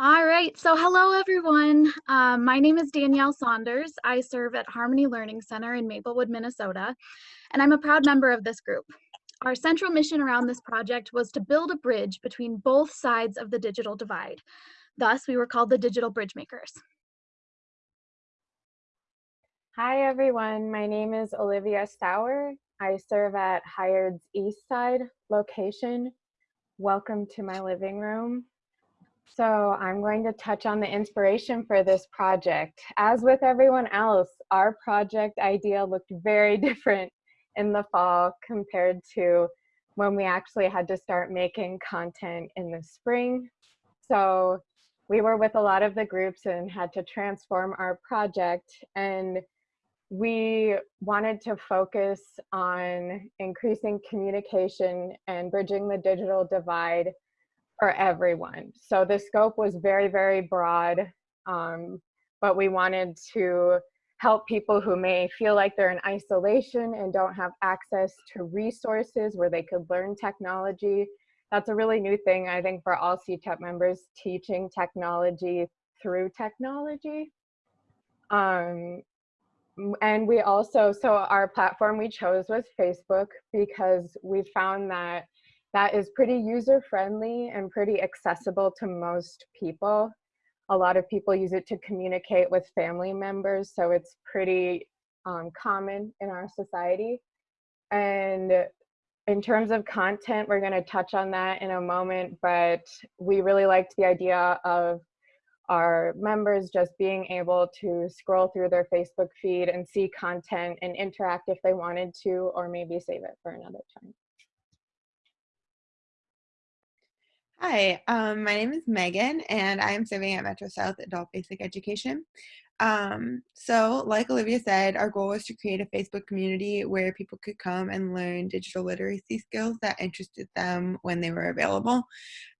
All right, so hello everyone. Um, my name is Danielle Saunders. I serve at Harmony Learning Center in Maplewood, Minnesota, and I'm a proud member of this group. Our central mission around this project was to build a bridge between both sides of the digital divide. Thus, we were called the Digital Bridge Makers. Hi everyone, my name is Olivia Sauer. I serve at Hired's East Side location. Welcome to my living room. So I'm going to touch on the inspiration for this project. As with everyone else, our project idea looked very different in the fall compared to when we actually had to start making content in the spring. So we were with a lot of the groups and had to transform our project and we wanted to focus on increasing communication and bridging the digital divide for everyone. So the scope was very, very broad, um, but we wanted to help people who may feel like they're in isolation and don't have access to resources where they could learn technology. That's a really new thing, I think, for all CTEP members, teaching technology through technology. Um, and we also, so our platform we chose was Facebook because we found that that is pretty user friendly and pretty accessible to most people. A lot of people use it to communicate with family members, so it's pretty um, common in our society. And in terms of content, we're going to touch on that in a moment, but we really liked the idea of our members just being able to scroll through their Facebook feed and see content and interact if they wanted to, or maybe save it for another time. Hi, um, my name is Megan and I'm serving at Metro South Adult Basic Education. Um, so like Olivia said, our goal was to create a Facebook community where people could come and learn digital literacy skills that interested them when they were available.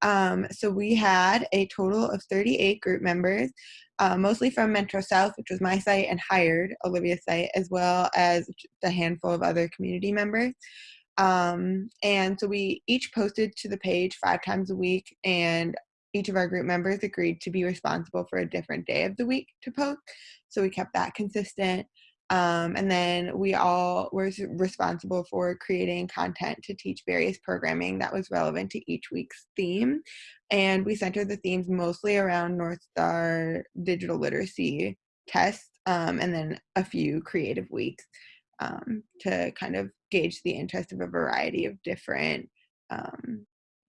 Um, so we had a total of 38 group members, uh, mostly from Metro South, which was my site, and hired Olivia's site, as well as a handful of other community members. Um, and so we each posted to the page five times a week and each of our group members agreed to be responsible for a different day of the week to post. So we kept that consistent. Um, and then we all were responsible for creating content to teach various programming that was relevant to each week's theme. And we centered the themes mostly around Northstar digital literacy tests um, and then a few creative weeks um, to kind of gauge the interest of a variety of different um,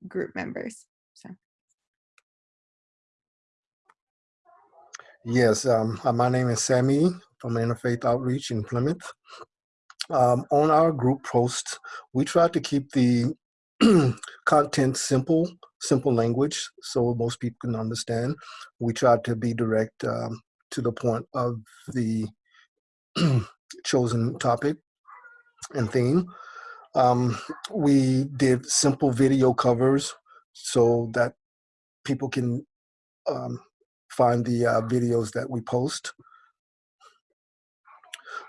group members. So. Yes, um, uh, my name is Sammy from Interfaith Outreach in Plymouth. Um, on our group posts, we try to keep the content simple, simple language, so most people can understand. We try to be direct um, to the point of the chosen topic and theme. Um, we did simple video covers so that people can um, find the uh, videos that we post.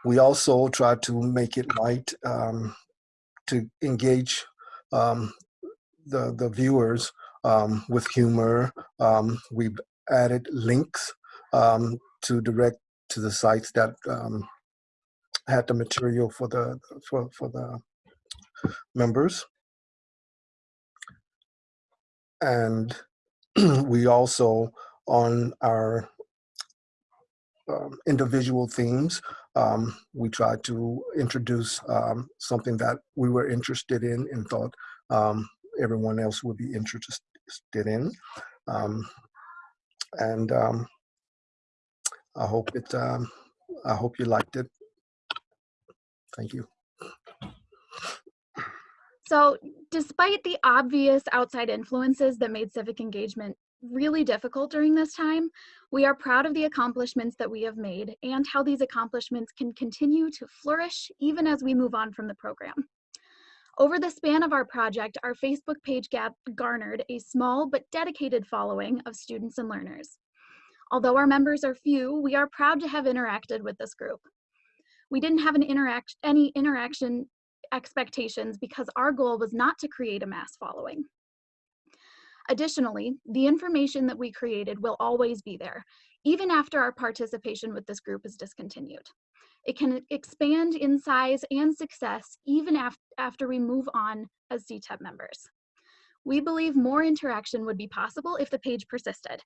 We also try to make it light um, to engage um, the, the viewers um, with humor. Um, we've added links to direct to the sites that um, had the material for the for for the members. And we also on our um, individual themes um, we tried to introduce um, something that we were interested in and thought um, everyone else would be interested in. Um, and um, I hope it I hope you liked it Thank you. So despite the obvious outside influences that made civic engagement really difficult during this time, we are proud of the accomplishments that we have made and how these accomplishments can continue to flourish even as we move on from the program. Over the span of our project, our Facebook page gap garnered a small but dedicated following of students and learners. Although our members are few, we are proud to have interacted with this group we didn't have an interact any interaction expectations because our goal was not to create a mass following. Additionally, the information that we created will always be there, even after our participation with this group is discontinued. It can expand in size and success even af after we move on as CTEP members. We believe more interaction would be possible if the page persisted.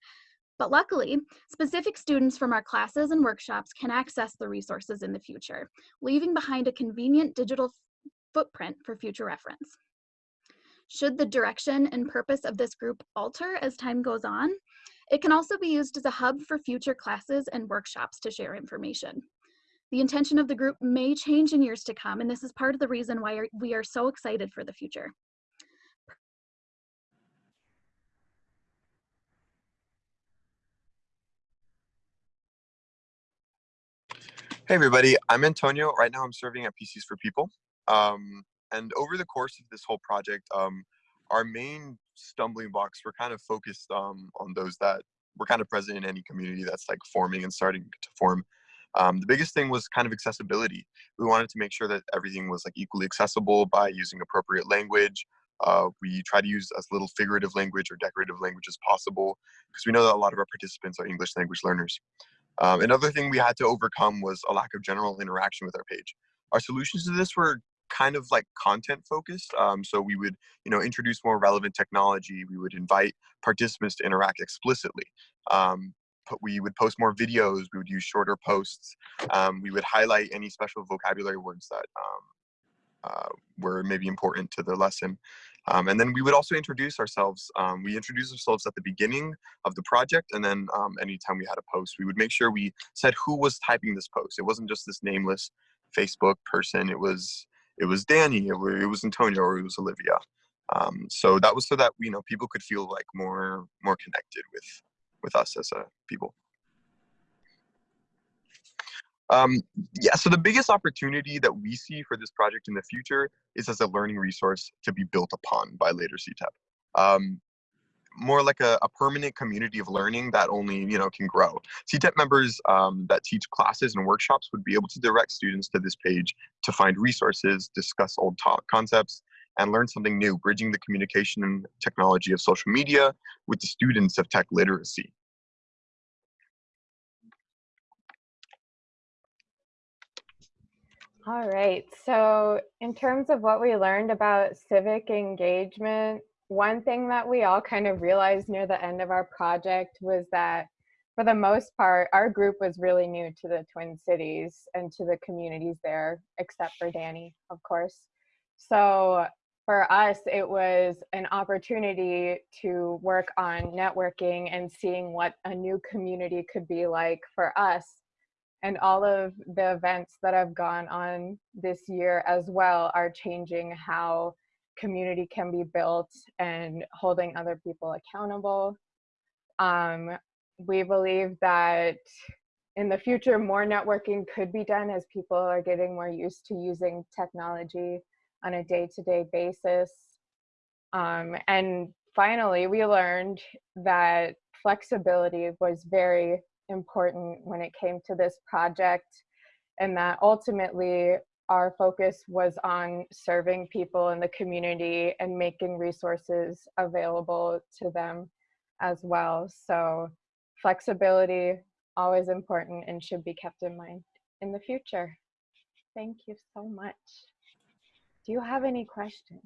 But luckily, specific students from our classes and workshops can access the resources in the future, leaving behind a convenient digital footprint for future reference. Should the direction and purpose of this group alter as time goes on, it can also be used as a hub for future classes and workshops to share information. The intention of the group may change in years to come, and this is part of the reason why we are so excited for the future. Hey everybody, I'm Antonio. Right now I'm serving at PCs for People. Um, and over the course of this whole project, um, our main stumbling blocks were kind of focused um, on those that were kind of present in any community that's like forming and starting to form. Um, the biggest thing was kind of accessibility. We wanted to make sure that everything was like equally accessible by using appropriate language. Uh, we try to use as little figurative language or decorative language as possible because we know that a lot of our participants are English language learners. Um, another thing we had to overcome was a lack of general interaction with our page. Our solutions to this were kind of like content focused. Um, so we would, you know, introduce more relevant technology. We would invite participants to interact explicitly. Um, we would post more videos. We would use shorter posts. Um, we would highlight any special vocabulary words that um, uh, were maybe important to the lesson. Um, and then we would also introduce ourselves. Um, we introduced ourselves at the beginning of the project, and then um, anytime we had a post, we would make sure we said who was typing this post. It wasn't just this nameless Facebook person. It was it was Danny, it was, it was Antonio, or it was Olivia. Um, so that was so that you know people could feel like more more connected with with us as a people. Um, yeah, so the biggest opportunity that we see for this project in the future is as a learning resource to be built upon by later CTEP. Um, more like a, a, permanent community of learning that only you know can grow. CTEP members um, that teach classes and workshops would be able to direct students to this page to find resources, discuss old concepts, and learn something new, bridging the communication and technology of social media with the students of tech literacy. All right, so in terms of what we learned about civic engagement, one thing that we all kind of realized near the end of our project was that for the most part, our group was really new to the Twin Cities and to the communities there, except for Danny, of course. So for us, it was an opportunity to work on networking and seeing what a new community could be like for us and all of the events that have gone on this year as well are changing how community can be built and holding other people accountable. Um, we believe that in the future, more networking could be done as people are getting more used to using technology on a day-to-day -day basis. Um, and finally, we learned that flexibility was very important when it came to this project and that ultimately our focus was on serving people in the community and making resources available to them as well. So flexibility, always important and should be kept in mind in the future. Thank you so much. Do you have any questions?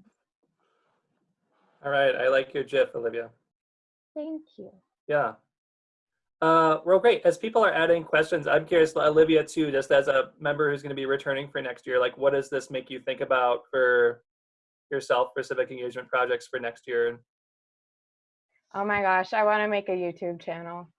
All right, I like your GIF, Olivia. Thank you. Yeah. Uh, well, great. As people are adding questions, I'm curious, Olivia, too, just as a member who's going to be returning for next year, like what does this make you think about for yourself for civic engagement projects for next year? Oh my gosh, I want to make a YouTube channel.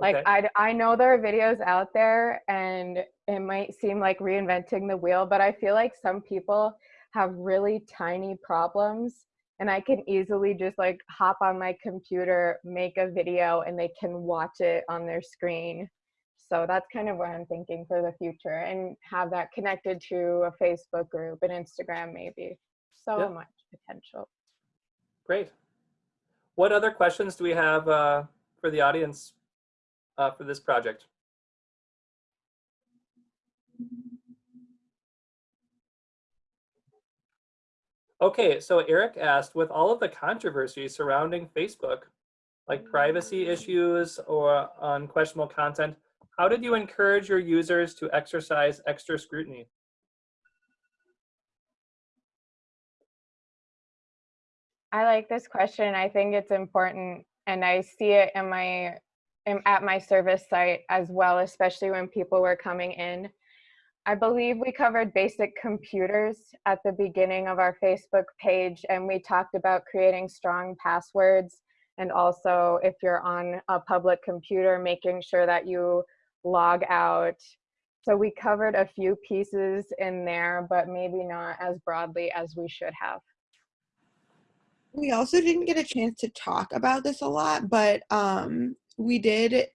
Like okay. I, I know there are videos out there and it might seem like reinventing the wheel, but I feel like some people have really tiny problems and I can easily just like hop on my computer, make a video, and they can watch it on their screen. So that's kind of what I'm thinking for the future and have that connected to a Facebook group and Instagram maybe. So much potential. Great. What other questions do we have uh, for the audience uh, for this project? Okay, so Eric asked, with all of the controversy surrounding Facebook, like privacy issues or unquestionable content, how did you encourage your users to exercise extra scrutiny? I like this question. I think it's important and I see it in my in, at my service site as well, especially when people were coming in. I believe we covered basic computers at the beginning of our Facebook page and we talked about creating strong passwords and also if you're on a public computer, making sure that you log out. So we covered a few pieces in there, but maybe not as broadly as we should have. We also didn't get a chance to talk about this a lot, but um, we did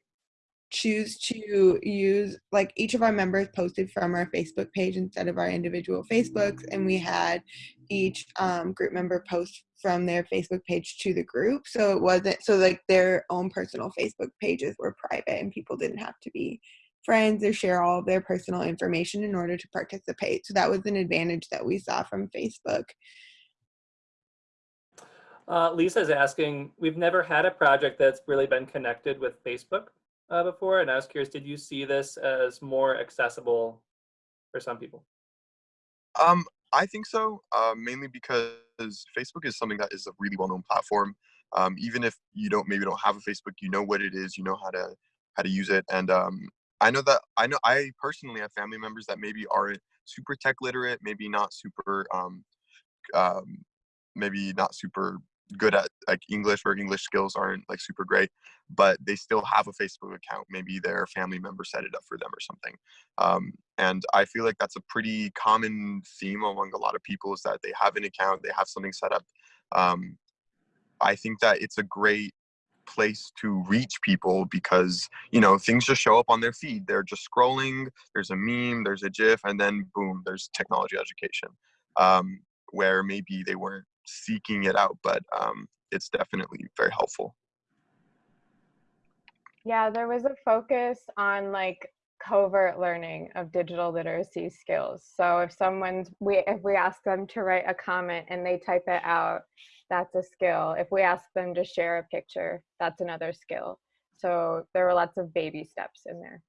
choose to use like each of our members posted from our Facebook page instead of our individual Facebooks, and we had each um, group member post from their Facebook page to the group. So it wasn't so like their own personal Facebook pages were private, and people didn't have to be friends or share all of their personal information in order to participate. So that was an advantage that we saw from Facebook. Uh, Lisa's asking, we've never had a project that's really been connected with Facebook uh, before, and I was curious, did you see this as more accessible for some people? Um, I think so, uh, mainly because Facebook is something that is a really well-known platform. Um, even if you don't maybe don't have a Facebook, you know what it is, you know how to how to use it, and um, I know that I know I personally have family members that maybe aren't super tech literate, maybe not super, um, um, maybe not super good at like English or English skills aren't like super great, but they still have a Facebook account. Maybe their family member set it up for them or something. Um, and I feel like that's a pretty common theme among a lot of people is that they have an account, they have something set up. Um, I think that it's a great place to reach people because you know things just show up on their feed they're just scrolling there's a meme there's a gif and then boom there's technology education um, where maybe they weren't seeking it out, but um, it's definitely very helpful. Yeah, there was a focus on like covert learning of digital literacy skills. So if someone's we if we ask them to write a comment and they type it out, that's a skill. If we ask them to share a picture, that's another skill. So there were lots of baby steps in there.